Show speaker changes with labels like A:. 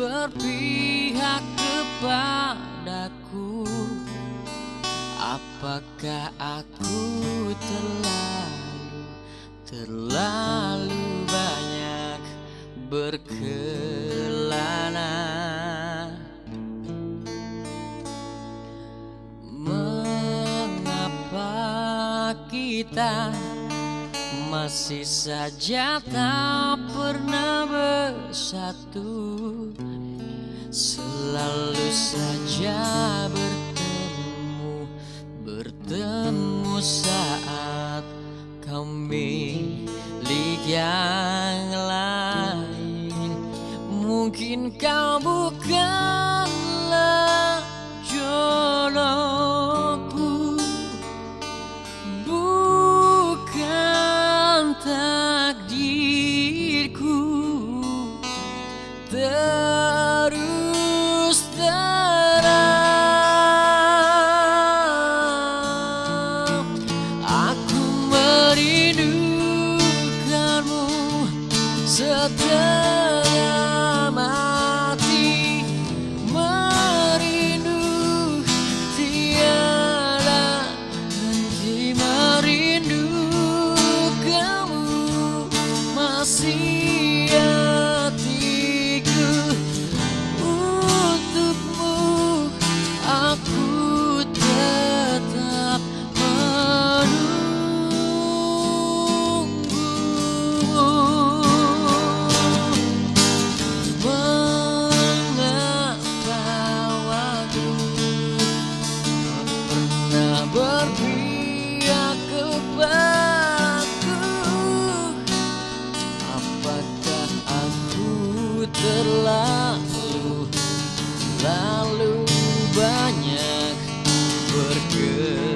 A: berpihak kepadaku. Apakah aku terlalu, terlalu banyak berkelana? Mengapa kita masih saja tak pernah bersatu Selalu saja bertemu Bertemu saat kau milik yang lain. Mungkin kau bukanlah shelter. berpihak kepadaku. Apakah aku terlalu Lalu banyak bergerak?